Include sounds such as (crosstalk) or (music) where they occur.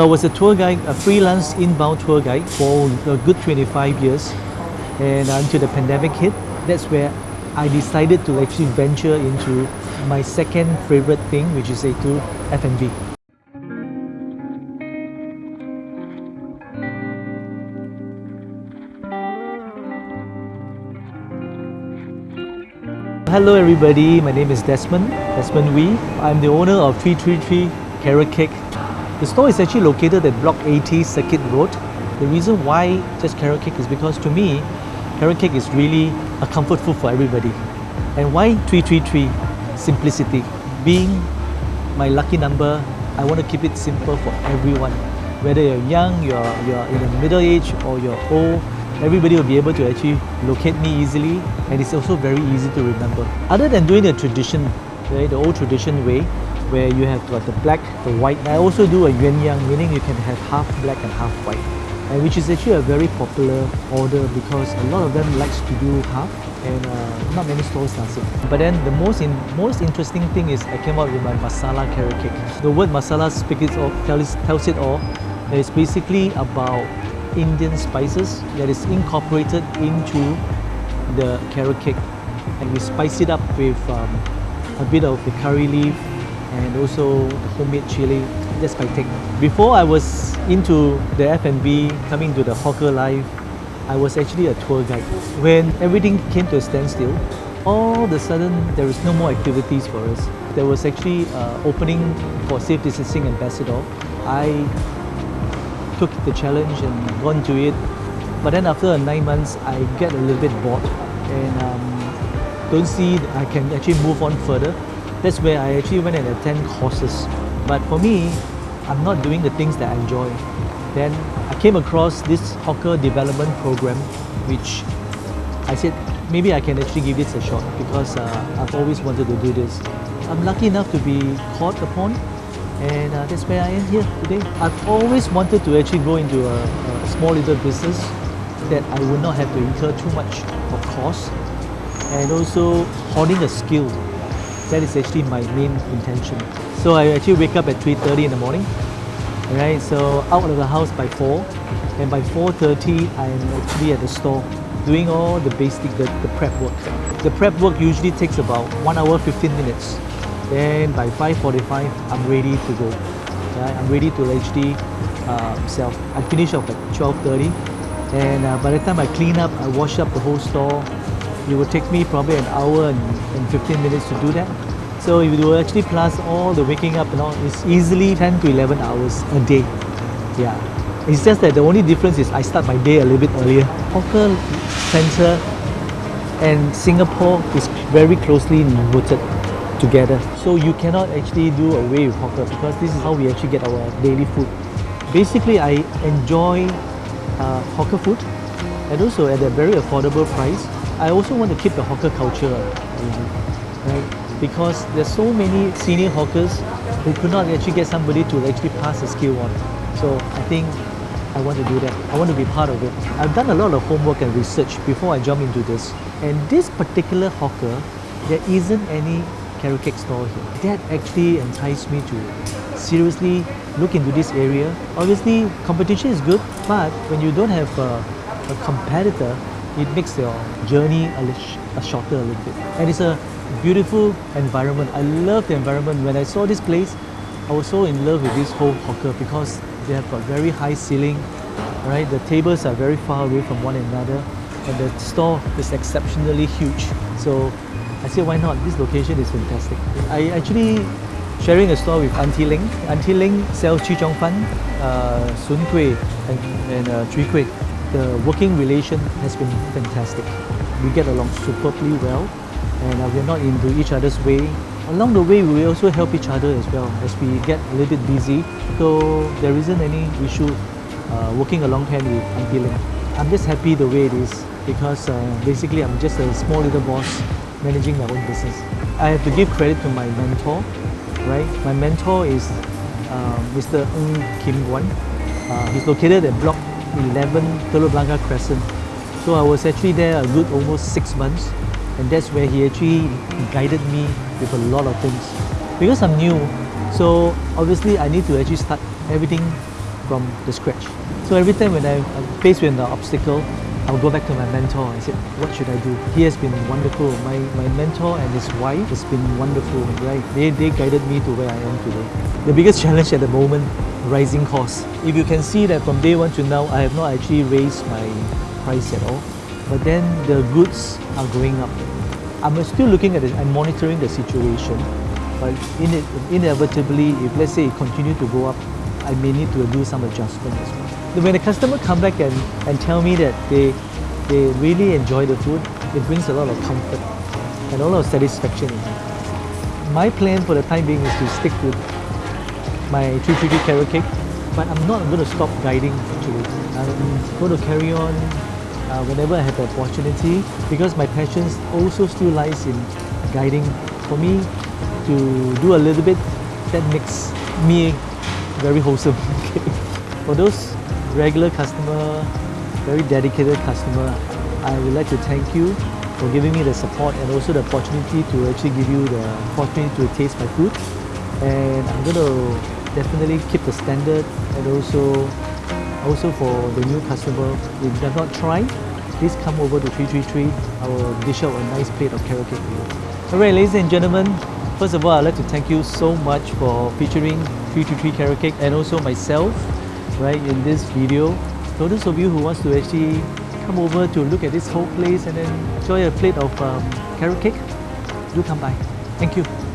I was a tour guide, a freelance inbound tour guide for a good 25 years. And until the pandemic hit, that's where I decided to actually venture into my second favorite thing, which is A2 F&B. Hello everybody, my name is Desmond, Desmond Wee. I'm the owner of 333 Carrot Cake. The store is actually located at Block 80 Circuit Road. The reason why just carrot cake is because to me, carrot cake is really a comfort food for everybody. And why 333? Simplicity. Being my lucky number, I want to keep it simple for everyone. Whether you're young, you're, you're in the middle age or you're old, everybody will be able to actually locate me easily and it's also very easy to remember. Other than doing the tradition, right, the old tradition way, where you have got the black, the white. I also do a yuan yang, meaning you can have half black and half white. And which is actually a very popular order because a lot of them likes to do half and uh, not many stores does it. But then the most in, most interesting thing is I came out with my masala carrot cake. The word masala speaks it all, tells, tells it all. It's basically about Indian spices that is incorporated into the carrot cake and we spice it up with um, a bit of the curry leaf and also homemade chili that's my take. Before I was into the F&B, coming to the hawker life, I was actually a tour guide. When everything came to a standstill, all of a sudden there is no more activities for us. There was actually uh, opening for Safe Distancing Ambassador. I took the challenge and gone to it. But then after nine months, I get a little bit bored and um, don't see I can actually move on further. That's where I actually went and attend courses. But for me, I'm not doing the things that I enjoy. Then I came across this hawker development program, which I said maybe I can actually give this a shot because uh, I've always wanted to do this. I'm lucky enough to be called upon and uh, that's where I am here today. I've always wanted to actually go into a, a small little business that I would not have to incur too much of cost and also honing a skill. That is actually my main intention. So I actually wake up at 3.30 in the morning. Right, so out of the house by 4 and by 4.30 I'm actually at the store doing all the basic, the, the prep work. The prep work usually takes about 1 hour 15 minutes. Then by 5.45 I'm ready to go. Right, I'm ready to actually uh. I finish off at 12.30 and uh, by the time I clean up, I wash up the whole store, it would take me probably an hour and, and 15 minutes to do that. So if you actually plus all the waking up and all, it's easily 10 to 11 hours a day. Yeah. It's just that the only difference is I start my day a little bit earlier. Hawker Centre and Singapore is very closely rooted together. So you cannot actually do away with hawker because this is how we actually get our daily food. Basically, I enjoy uh, hawker food and also at a very affordable price. I also want to keep the hawker culture right? because there's so many senior hawkers who could not actually get somebody to actually pass the skill on. So I think I want to do that. I want to be part of it. I've done a lot of homework and research before I jump into this. And this particular hawker, there isn't any carrot cake store here. That actually enticed me to seriously look into this area. Obviously, competition is good, but when you don't have a, a competitor, it makes your journey a, a shorter a little bit. And it's a beautiful environment. I love the environment. When I saw this place, I was so in love with this whole hawker because they have got very high ceiling, right? The tables are very far away from one another and the store is exceptionally huge. So I said, why not? This location is fantastic. I actually sharing a store with Auntie Ling. Auntie Ling sells Chee Chong Fan, uh, Sun Kueh and, and uh, Chui Kueh. The working relation has been fantastic. We get along superbly well and uh, we're not into each other's way. Along the way, we also help each other as well as we get a little bit busy. So there isn't any issue uh, working along hand with Auntie Ling. I'm just happy the way it is because uh, basically I'm just a small little boss managing my own business. I have to give credit to my mentor, right? My mentor is uh, Mr. Ng Kim Guan. Uh, he's located at Block 11 Telok Blangah Crescent. So I was actually there a good almost six months and that's where he actually guided me with a lot of things. Because I'm new, so obviously I need to actually start everything from the scratch. So every time when I- I'm faced with an obstacle, I'll go back to my mentor and say, what should I do? He has been wonderful. My, my mentor and his wife has been wonderful, right? They, they guided me to where I am today. The biggest (laughs) challenge at the moment, rising costs. If you can see that from day one to now, I have not actually raised my price at all. But then the goods are going up. I'm still looking at it, I'm monitoring the situation. But in it, inevitably, if let's say it continue to go up, I may need to do some adjustment as well. When the customer come back and, and tell me that they, they really enjoy the food, it brings a lot of comfort and a lot of satisfaction. My plan for the time being is to stick with my 333 carrot cake, but I'm not going to stop guiding actually. I'm going to carry on uh, whenever I have the opportunity because my passion also still lies in guiding. For me to do a little bit, that makes me very wholesome. (laughs) For those regular customer, very dedicated customer, I would like to thank you for giving me the support and also the opportunity to actually give you the opportunity to taste my food. And I'm going to definitely keep the standard and also also for the new customer, if have not tried, please come over to 333. I will dish out a nice plate of carrot cake for you. Alright, ladies and gentlemen, first of all, I'd like to thank you so much for featuring 333 carrot cake and also myself, right, in this video. For those of you who wants to actually come over to look at this whole place and then enjoy a plate of um, carrot cake, do come by. Thank you.